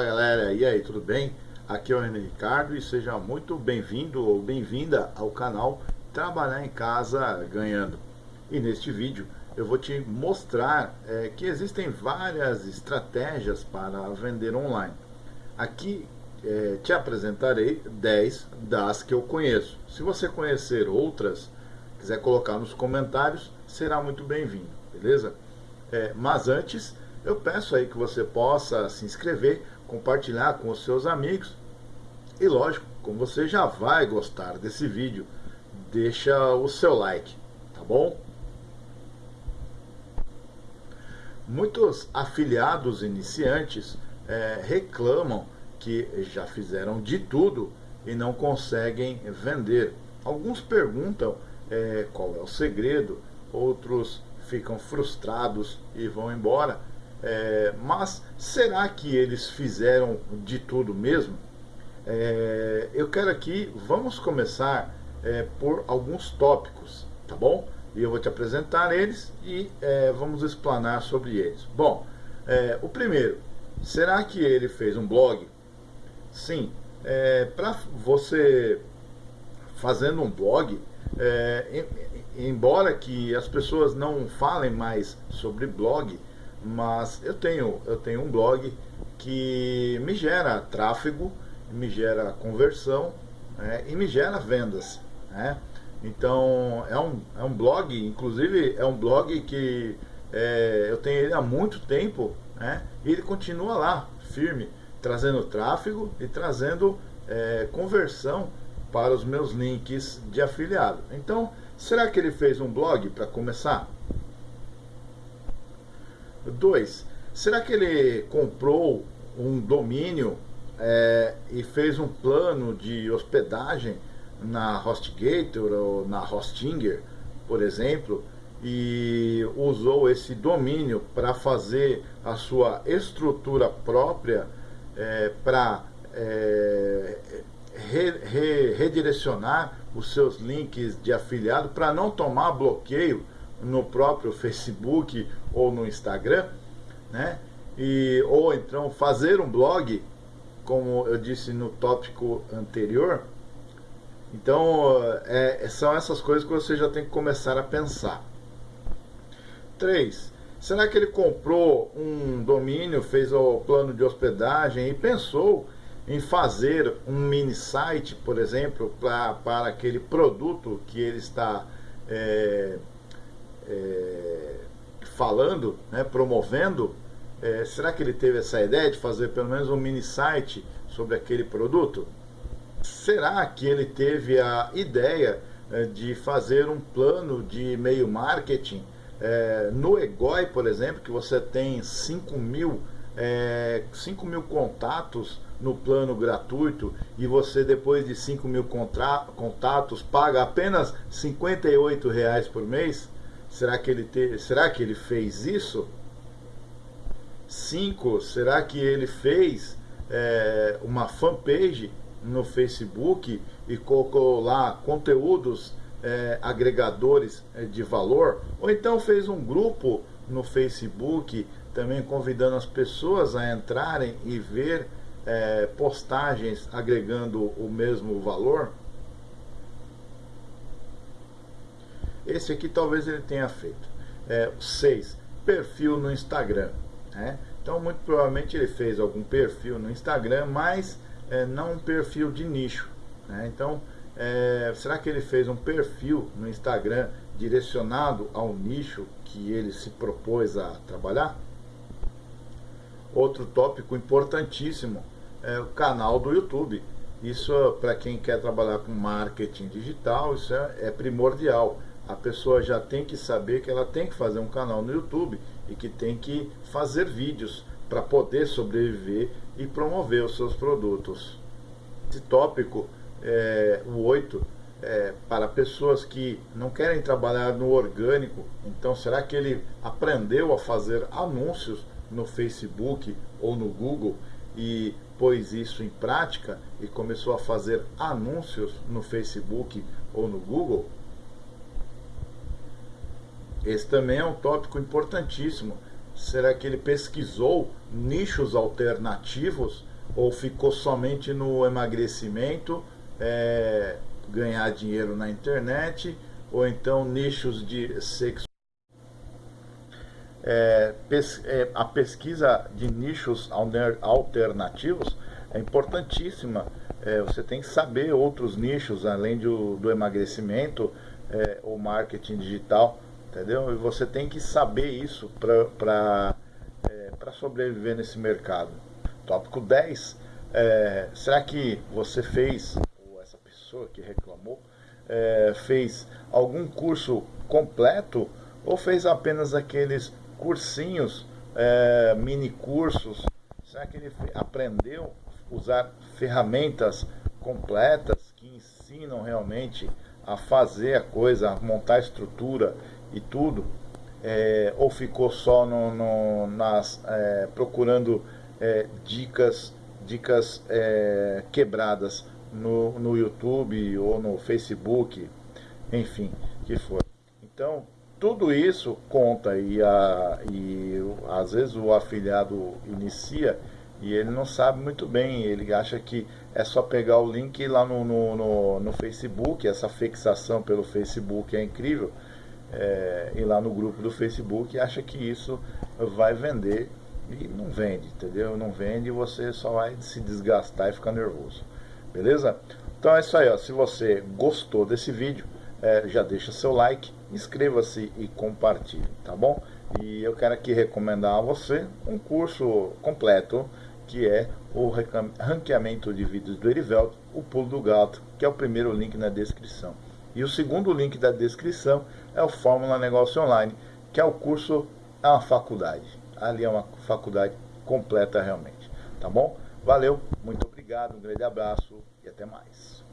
Fala galera, e aí, tudo bem? Aqui é o René Ricardo e seja muito bem-vindo ou bem-vinda ao canal Trabalhar em Casa Ganhando. E neste vídeo eu vou te mostrar é, que existem várias estratégias para vender online. Aqui é, te apresentarei 10 das que eu conheço. Se você conhecer outras, quiser colocar nos comentários, será muito bem-vindo, beleza? É, mas antes eu peço aí que você possa se inscrever, compartilhar com os seus amigos e lógico, como você já vai gostar desse vídeo, deixa o seu like, tá bom? Muitos afiliados iniciantes é, reclamam que já fizeram de tudo e não conseguem vender. Alguns perguntam é, qual é o segredo, outros ficam frustrados e vão embora. É, mas será que eles fizeram de tudo mesmo? É, eu quero aqui, vamos começar é, por alguns tópicos, tá bom? E eu vou te apresentar eles e é, vamos explanar sobre eles. Bom, é, o primeiro, será que ele fez um blog? Sim, é, para você fazendo um blog, embora que as pessoas não falem mais sobre blog, mas eu tenho, eu tenho um blog que me gera tráfego, me gera conversão né, e me gera vendas. Né? Então é um, é um blog, inclusive é um blog que é, eu tenho ele há muito tempo né, e ele continua lá, firme, trazendo tráfego e trazendo é, conversão para os meus links de afiliado. Então, será que ele fez um blog para começar? Dois, será que ele comprou um domínio é, e fez um plano de hospedagem na HostGator ou na Hostinger, por exemplo, e usou esse domínio para fazer a sua estrutura própria é, para é, re, re, redirecionar os seus links de afiliado para não tomar bloqueio no próprio Facebook ou no Instagram, né? E, ou então fazer um blog, como eu disse no tópico anterior. Então, é, são essas coisas que você já tem que começar a pensar. 3. Será que ele comprou um domínio, fez o plano de hospedagem e pensou em fazer um mini site, por exemplo, pra, para aquele produto que ele está é, é, falando, né, promovendo, é, será que ele teve essa ideia de fazer pelo menos um mini site sobre aquele produto? Será que ele teve a ideia é, de fazer um plano de e-mail marketing é, no Egoi, por exemplo, que você tem 5 mil, é, 5 mil contatos no plano gratuito e você depois de 5 mil contatos paga apenas 58 reais por mês? Será que ele, te, será que ele fez isso? Cinco, será que ele fez é, uma fanpage no Facebook e colocou lá conteúdos é, agregadores é, de valor? Ou então fez um grupo no Facebook também convidando as pessoas a entrarem e ver é, postagens agregando o mesmo valor? Esse aqui talvez ele tenha feito. É, 6. Perfil no Instagram. Né? Então, muito provavelmente ele fez algum perfil no Instagram, mas é, não um perfil de nicho. Né? Então, é, será que ele fez um perfil no Instagram direcionado ao nicho que ele se propôs a trabalhar? Outro tópico importantíssimo é o canal do YouTube. Isso, para quem quer trabalhar com marketing digital, isso é, é primordial a pessoa já tem que saber que ela tem que fazer um canal no YouTube e que tem que fazer vídeos para poder sobreviver e promover os seus produtos. Esse tópico, é, o 8, é, para pessoas que não querem trabalhar no orgânico, então será que ele aprendeu a fazer anúncios no Facebook ou no Google e pôs isso em prática e começou a fazer anúncios no Facebook ou no Google? Esse também é um tópico importantíssimo. Será que ele pesquisou nichos alternativos ou ficou somente no emagrecimento, é, ganhar dinheiro na internet, ou então nichos de sexo. É, pes, é, a pesquisa de nichos alternativos é importantíssima. É, você tem que saber outros nichos, além do, do emagrecimento, é, o marketing digital, entendeu? E você tem que saber isso para é, sobreviver nesse mercado. Tópico 10. É, será que você fez, ou essa pessoa que reclamou, é, fez algum curso completo ou fez apenas aqueles cursinhos, é, mini cursos? Será que ele aprendeu a usar ferramentas completas que ensinam realmente a fazer a coisa, a montar a estrutura e tudo? É, ou ficou só no, no, nas, é, procurando é, dicas, dicas é, quebradas no, no YouTube ou no Facebook, enfim, que for. Então, tudo isso conta e, a, e às vezes o afiliado inicia e ele não sabe muito bem, ele acha que é só pegar o link lá no, no, no, no Facebook, essa fixação pelo Facebook é incrível, é, ir lá no grupo do Facebook e acha que isso vai vender e não vende, entendeu? Não vende e você só vai se desgastar e ficar nervoso. Beleza? Então é isso aí, ó. se você gostou desse vídeo, é, já deixa seu like, inscreva-se e compartilhe, tá bom? E eu quero aqui recomendar a você um curso completo que é o ranqueamento de vídeos do Erivelto, o pulo do gato, que é o primeiro link na descrição. E o segundo link da descrição é o Fórmula Negócio Online, que é o curso, é uma faculdade. Ali é uma faculdade completa realmente. Tá bom? Valeu, muito obrigado, um grande abraço e até mais.